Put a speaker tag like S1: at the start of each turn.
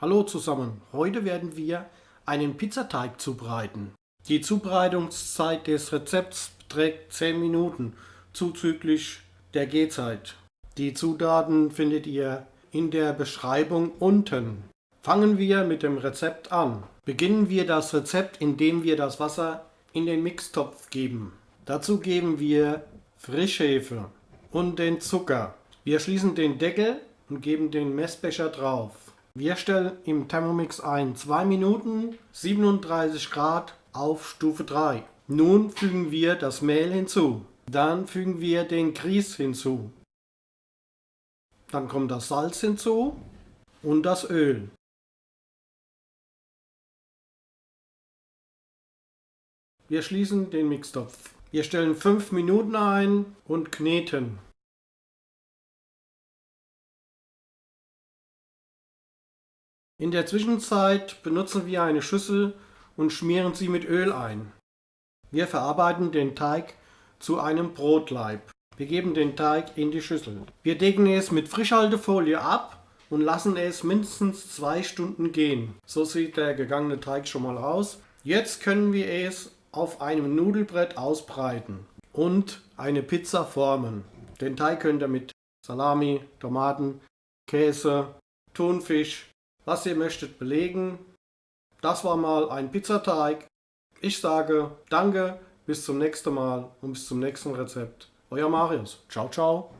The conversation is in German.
S1: Hallo zusammen, heute werden wir einen Pizzateig zubereiten. Die Zubereitungszeit des Rezepts beträgt 10 Minuten, zuzüglich der Gehzeit. Die Zutaten findet ihr in der Beschreibung unten. Fangen wir mit dem Rezept an. Beginnen wir das Rezept, indem wir das Wasser in den Mixtopf geben. Dazu geben wir Frischhefe und den Zucker. Wir schließen den Deckel und geben den Messbecher drauf. Wir stellen im Thermomix ein 2 Minuten 37 Grad auf Stufe 3. Nun fügen wir das Mehl hinzu. Dann fügen wir den Grieß hinzu. Dann kommt das Salz hinzu und das Öl. Wir schließen den Mixtopf. Wir stellen 5 Minuten ein und kneten. In der Zwischenzeit benutzen wir eine Schüssel und schmieren sie mit Öl ein. Wir verarbeiten den Teig zu einem Brotleib. Wir geben den Teig in die Schüssel. Wir decken es mit Frischhaltefolie ab und lassen es mindestens zwei Stunden gehen. So sieht der gegangene Teig schon mal aus. Jetzt können wir es auf einem Nudelbrett ausbreiten und eine Pizza formen. Den Teig könnt ihr mit Salami, Tomaten, Käse, Thunfisch, was ihr möchtet belegen. Das war mal ein Pizzateig. Ich sage danke, bis zum nächsten Mal und bis zum nächsten Rezept. Euer Marius. Ciao, ciao.